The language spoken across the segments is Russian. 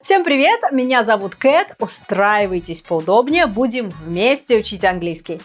Всем привет, меня зовут Кэт, устраивайтесь поудобнее, будем вместе учить английский.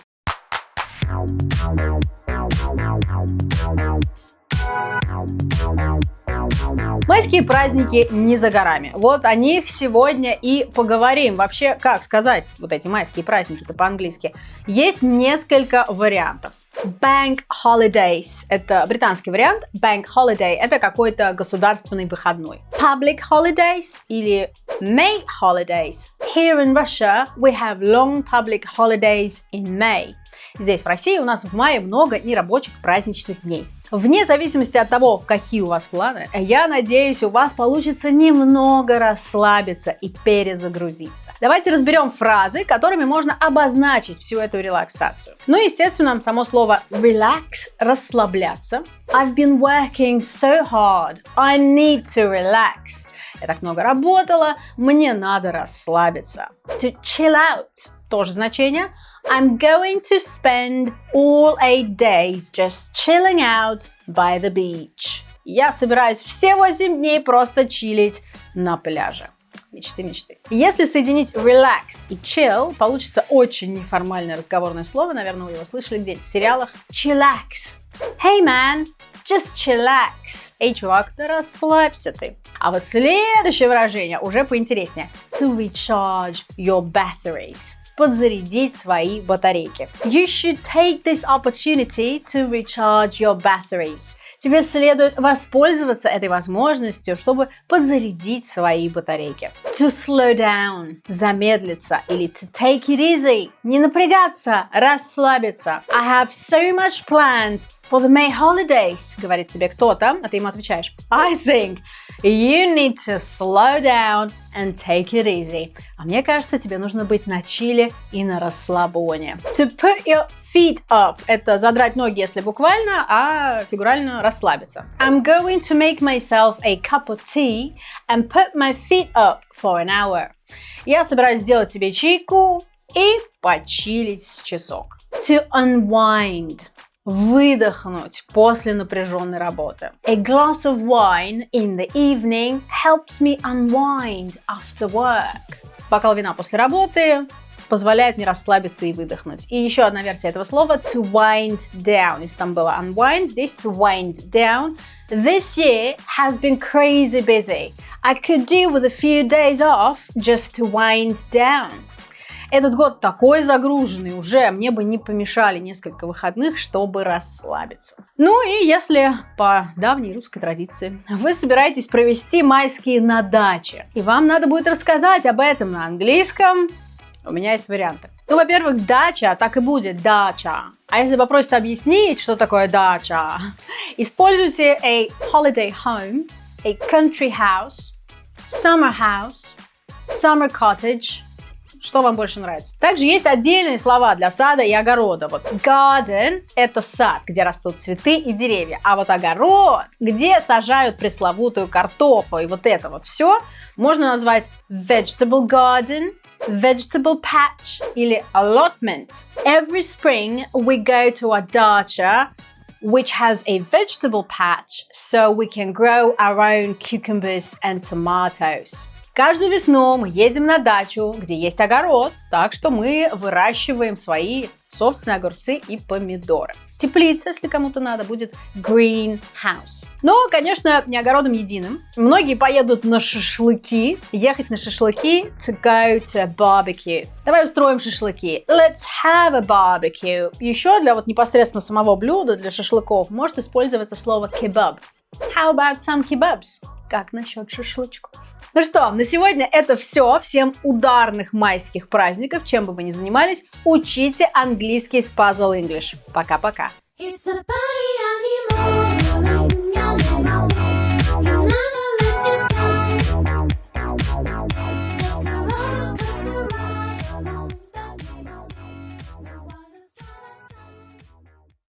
Майские праздники не за горами. Вот о них сегодня и поговорим. Вообще, как сказать вот эти майские праздники-то по-английски? Есть несколько вариантов. Bank holidays – это британский вариант. Bank holiday – это какой-то государственный выходной. Public holidays или May holidays. Here in Russia, we have long public holidays in May. Здесь, в России, у нас в мае много нерабочих праздничных дней. Вне зависимости от того, какие у вас планы, я надеюсь, у вас получится немного расслабиться и перезагрузиться. Давайте разберем фразы, которыми можно обозначить всю эту релаксацию. Ну, естественно, само слово relax – расслабляться. I've been working so hard. I need to relax. Я так много работала, мне надо расслабиться. To chill out – тоже значение – I'm going to spend all eight days just chilling out by the beach. Я собираюсь все 8 дней просто чилить на пляже. Мечты, мечты. Если соединить relax и chill, получится очень неформальное разговорное слово. Наверное, вы его слышали где-то в сериалах. Chillax. Hey, man, just chillax. Эй, чувак, да расслабься ты. А вот следующее выражение уже поинтереснее. To recharge your batteries подзарядить свои батарейки. You should take this opportunity to recharge your batteries. Тебе следует воспользоваться этой возможностью, чтобы подзарядить свои батарейки. To slow down – замедлиться или to take it easy – не напрягаться, расслабиться. I have so much planned for the May holidays, говорит тебе кто-то, а ты ему отвечаешь I think You need to slow down and take it easy. А мне кажется, тебе нужно быть на чиле и на расслабоне. To put your feet up – это задрать ноги, если буквально, а фигурально расслабиться. I'm going to make myself a cup of tea and put my feet up for an hour. Я собираюсь сделать себе чайку и почилить часок. To unwind – выдохнуть после напряженной работы. A glass of wine in the evening helps me unwind after work. Бокал вина после работы позволяет мне расслабиться и выдохнуть. И еще одна версия этого слова to wind down. Если там было unwind, здесь to wind down. This year has been crazy busy. I could do with a few days off just to wind down. Этот год такой загруженный уже, мне бы не помешали несколько выходных, чтобы расслабиться. Ну и если по давней русской традиции вы собираетесь провести майские на даче, и вам надо будет рассказать об этом на английском, у меня есть варианты. Ну, во-первых, дача, так и будет, дача. А если попросят объяснить, что такое дача, используйте a holiday home, a country house, summer house, summer cottage, что вам больше нравится. Также есть отдельные слова для сада и огорода. Вот garden – это сад, где растут цветы и деревья. А вот огород, где сажают пресловутую картофу и вот это вот все, можно назвать vegetable garden, vegetable patch или allotment. Every spring we go to a dacha which has a vegetable patch so we can grow our own cucumbers and tomatoes. Каждую весну мы едем на дачу, где есть огород, так что мы выращиваем свои собственные огурцы и помидоры. Теплица, если кому-то надо, будет greenhouse. Но, конечно, не огородом единым. Многие поедут на шашлыки. Ехать на шашлыки to go to barbecue. Давай устроим шашлыки. Let's have a barbecue. Еще для вот непосредственно самого блюда, для шашлыков, может использоваться слово kebab. How about some kebabs? Как насчет шашлычков? Ну что, на сегодня это все. Всем ударных майских праздников, чем бы вы ни занимались. Учите английский с Puzzle English. Пока-пока. It's a party.